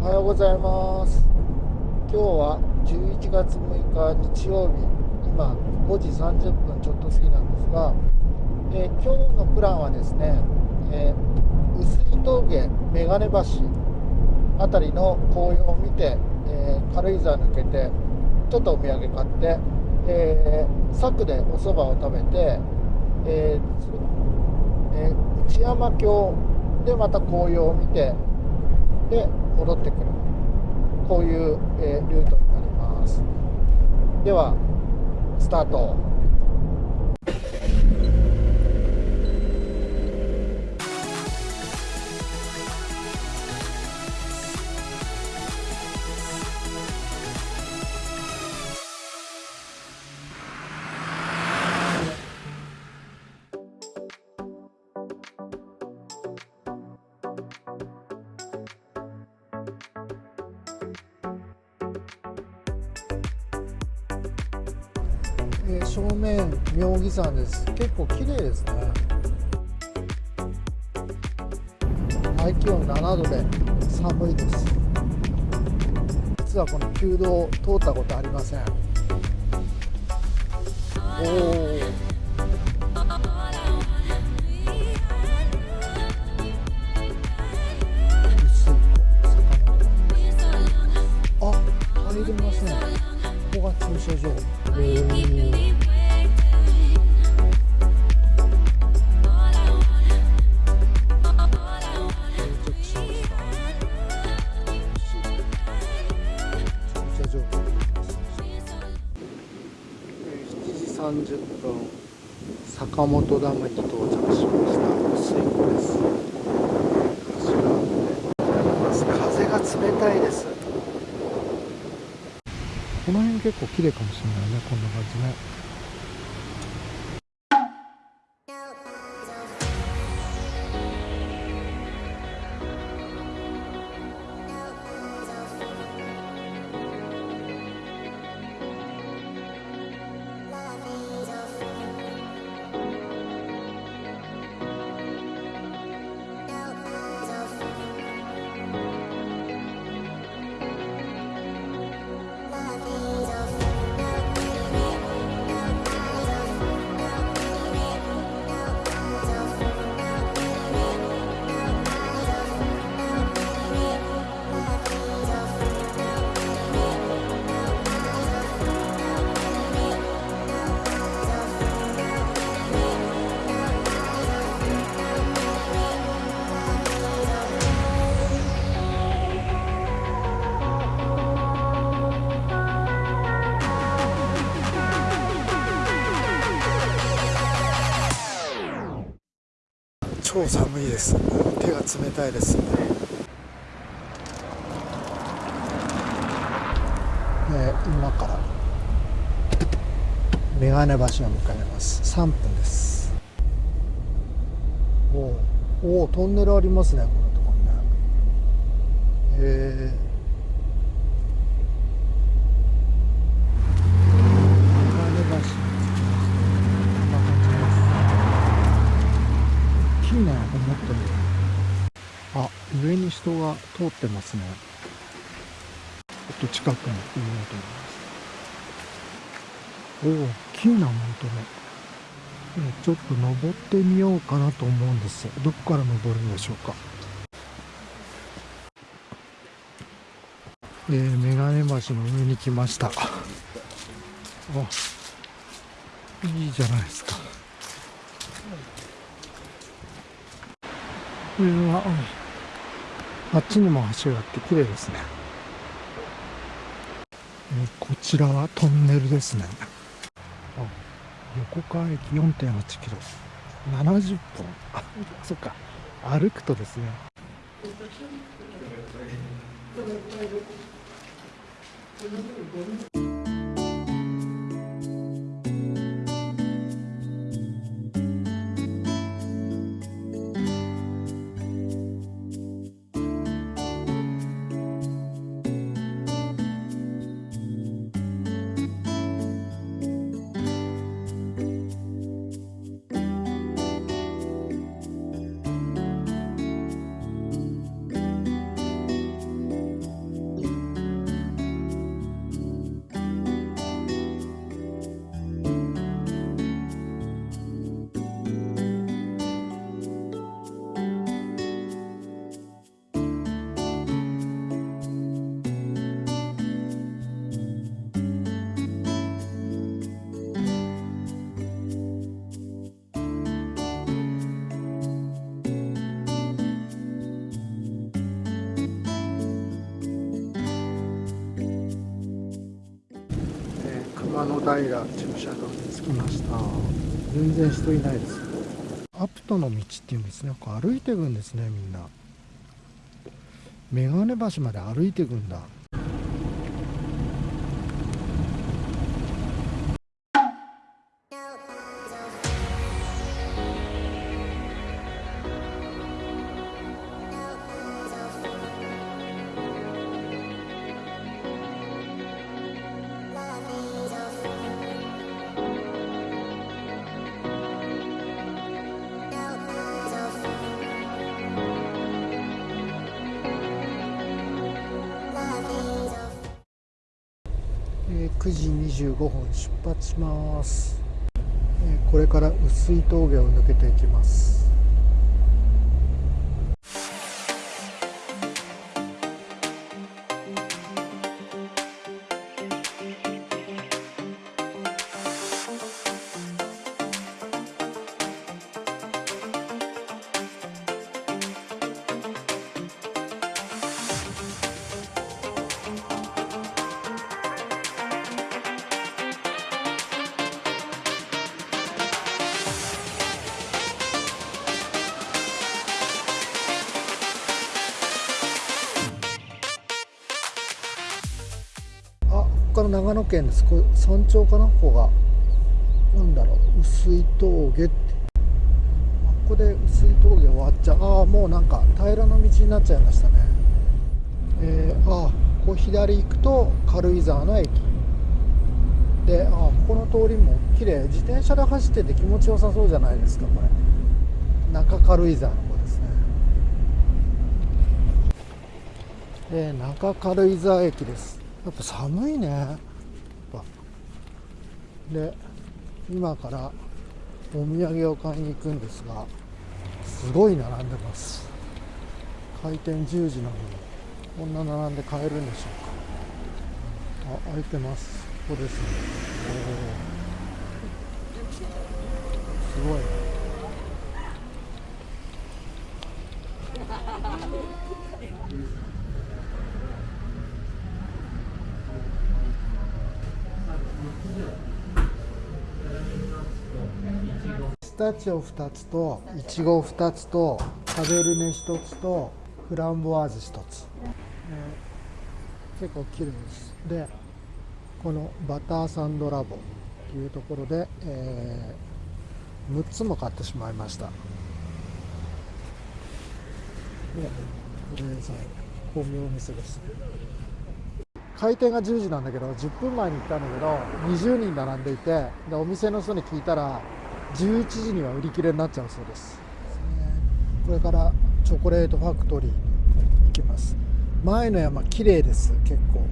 おはようございます。今日は11月6日日曜日。今5時30分ちょっと過ぎなんですが、えー、今日のプランはですね、えー、薄い峠眼鏡橋辺りの紅葉を見て、えー、軽井沢抜けてちょっとお土産買って、えー、柵でお蕎麦を食べて、えーえー、内山峡でまた紅葉を見てで戻ってくる。こういう、えー、ルートになります。ではスタート。えー、正面妙義山です。結構綺麗ですね。外気温7度で寒いです。実はこの旧道を通ったことありません。おおあ入れますね。ここが駐車場。30分。坂本ダムに到着しました水湖です風が冷たいですこの辺結構綺麗かもしれないねこんな感じね。です。手が冷たいです。ね、え今から。眼鏡橋を向かいます。3分です。おおトンネルありますねこのところね。えー。あ上に人が通ってますね。ちょっと近くに見ようと思います。おお大きいな本当ねちょっと登ってみようかなと思うんです。どこから登るんでしょうか。えー、眼鏡橋の上に来ました。あいいじゃないですか。上は、あっちにも橋があって綺麗ですね、えー、こちらはトンネルですね。横川駅4 8キロ。70本あそっか。歩くとですね。平駐車場に着きました。全然人いないです。アプトの道っていうんですね。歩いていくんですねみんな。眼鏡橋まで歩いていくんだ。します。これから薄い峠を抜けていきます。から長野県です。これ山頂かなここがなんだろう薄い峠って。ここで薄い峠終わっちゃう。ああもうなんか平らな道になっちゃいましたね。えー、ああこう左行くと軽井沢の駅。でああここの通りも綺麗。自転車で走ってて気持ちよさそうじゃないですかこれ。中軽井沢の方ですね。えー、中軽井沢駅です。やっぱ寒いね。で今からお土産を買いに行くんですがすごい並んでます。開店10時なのにこんな並んで買えるんでしょうか。あ開いてます。ここですね。すごい。ねタチオ2つといちご2つとカベルネ1つとフランボワーズ1つ、えー、結構綺麗です。でこのバターサンドラボというところで、えー、6つも買ってしまいました。でこれさ巧妙店です。開店が10時なんだけど10分前に行ったんだけど20人並んでいてでお店の人に聞いたら11時には売り切れになっちゃうそうです。これからチョコレートファクトリーに行きます。前の山綺麗です。結構。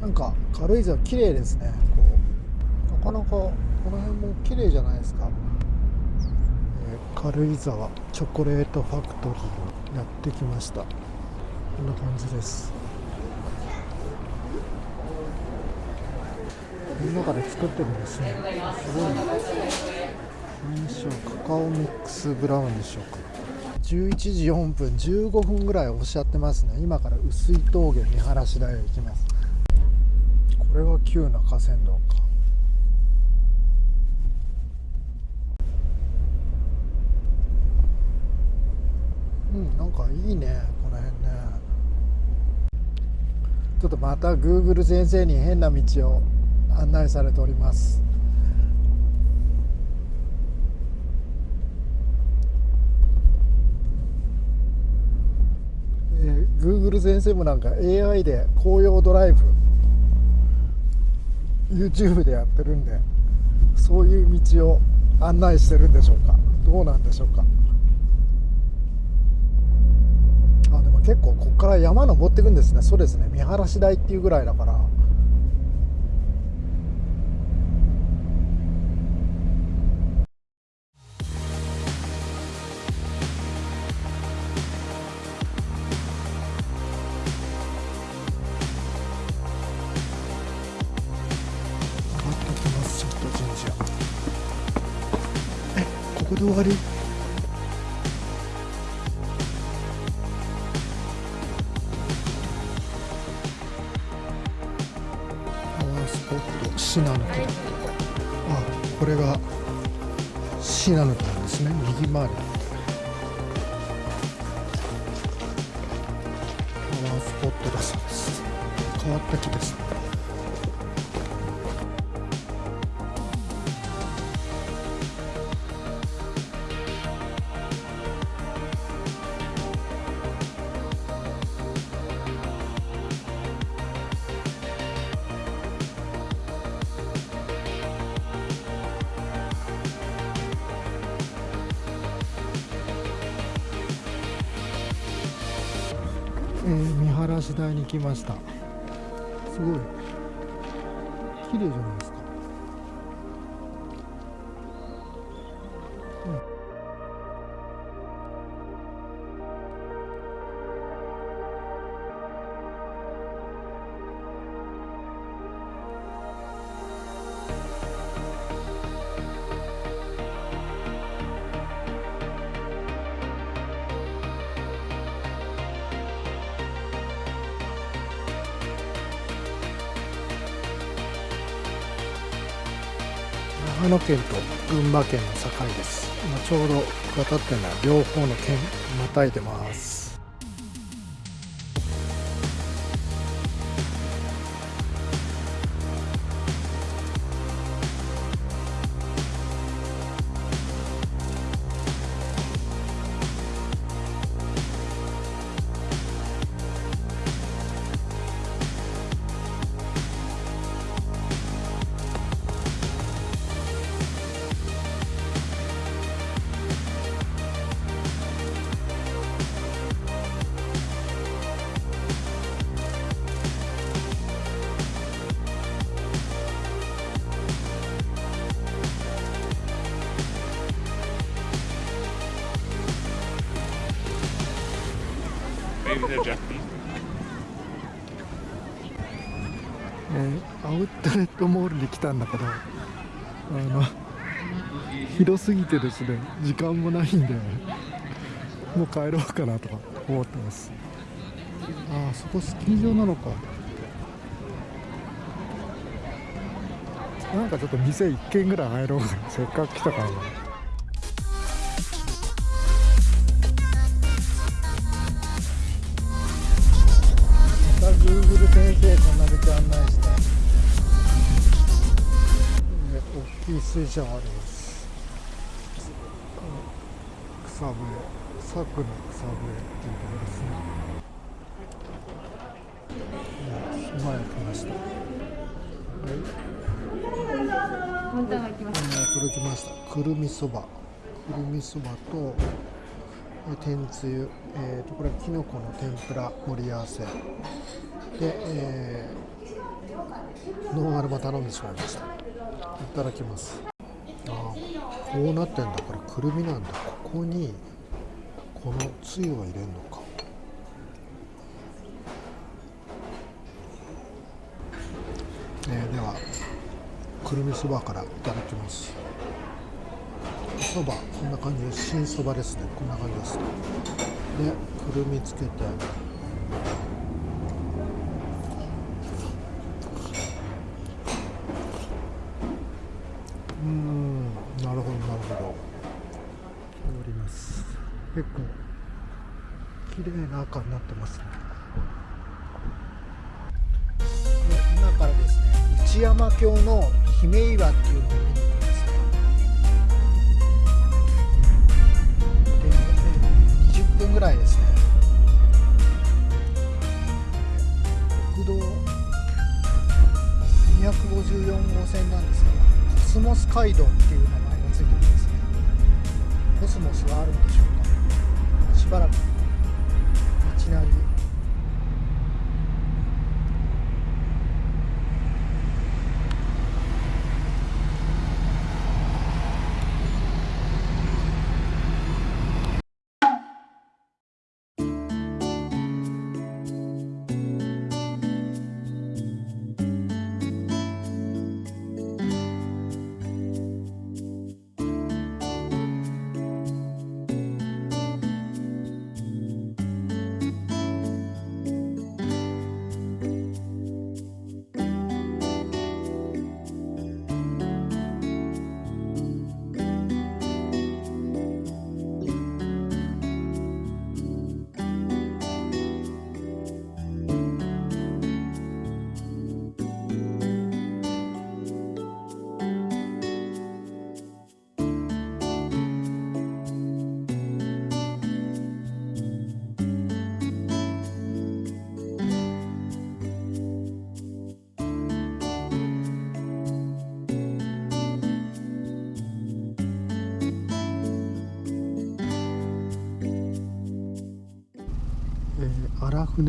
なんか軽井沢綺麗ですね。こう。なかなかこの辺も綺麗じゃないですか、えー、軽井沢チョコレートファクトリーやってきました。こんな感じです。の中で作ってるんですね。すごい。何でしょう。カカオミックスブラウンでしょうか。11時4分15分ぐらいおっしゃってますね。今から薄い峠見晴らし台へ行きます。これは急な河川道か。うんなんかいいねこの辺ね。ちょっとまた Google 先生に変な道を。案内されております。えー、Google 先生もなんか AI で紅葉ドライブ YouTube でやってるんでそういう道を案内してるんでしょうか。どうなんでしょうか。あでも結構ここから山登っていくんですね。そうですね。見晴らし台っていうぐらいだから。こで終わり。シナノキあこれがシナノキなんですね。右回り。パワースポットだそうです。変わった木です。ー、見晴らし台に来ました。すごい。綺麗じゃないですか、長野県と群馬県の境です。今ちょうど渡ってるのは両方の県またいでます。えー、アウトレットモールに来たんだけどあの広すぎてですね時間もないんでもう帰ろうかなとか思ってます。ああそこスキー場なのか。なんかちょっと店1軒ぐらい入ろうかな。せっかく来たから。な水車があります草笛佐久の草笛っていうところですね今やってましたはい届きましたくるみそばくるみそばと天つゆ、えーと、とこれはきのこの天ぷら盛り合わせで、えー、ノンアルも頼んでしまいましたただきます。ああこうなってんだこれくるみなんだ。ここにこのつゆを入れるのか。えー、ではくるみそばからいただきます。そばこんな感じで新そばですね。こんな感じです。でくるみつけてうんなるほどなるほどおります結構綺麗な赤になってます。今からですね内山峡の姫岩っていうのを見に行くんですね。で20分ぐらいですね。国道254号線なんですがコスモス街道っていう名前がついてるんですね。コスモスはあるんでしょうか。しばらく街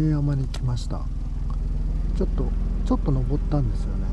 山に来ました。ちょっとちょっと登ったんですよね、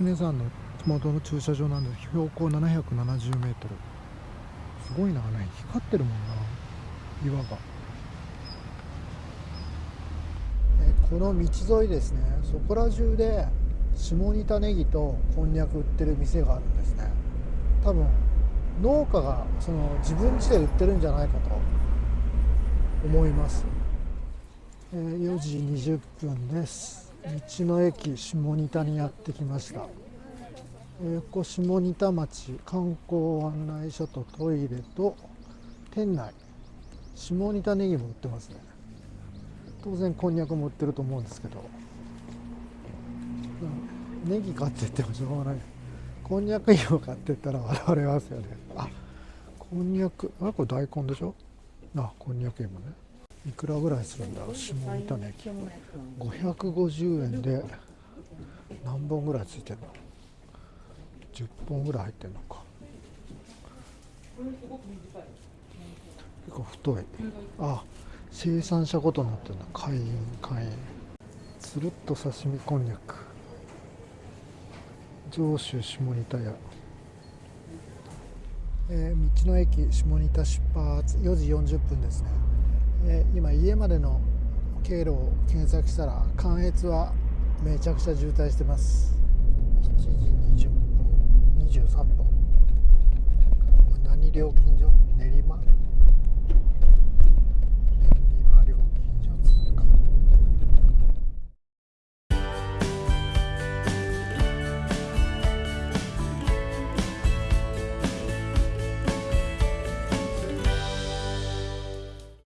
えー、荒船山の麓の駐車場なんで標高770メートル。すごいなね光ってるもんな。岩が、え、この道沿いですね。そこら中で下仁田ネギとこんにゃく売ってる店があるんですね。多分農家がその自分家で売ってるんじゃないかと。思います、えー、4時20分です。道の駅下仁田にやってきました、えー、ここ下仁田町観光案内所とトイレと店内。下仁田ネギも売ってますね。当然こんにゃくも売ってると思うんですけど。ネギ買ってってもしょうがない。こんにゃく芋買ってったら笑われますよね。あこんにゃくあこれ大根でしょ？あこんにゃく芋ね。いくらぐらいするんだろう？下仁田ネギ550円で何本ぐらいついてるの？10本ぐらい入ってるのか。結構太い。あ生産者ごとになってるな会員会員。つるっと刺身こんにゃく。上州下仁田屋。えー、道の駅下仁田出発。4時40分ですね。え今家までの経路を検索したら関越はめちゃくちゃ渋滞してます。7時20分23分。何料金所？練馬？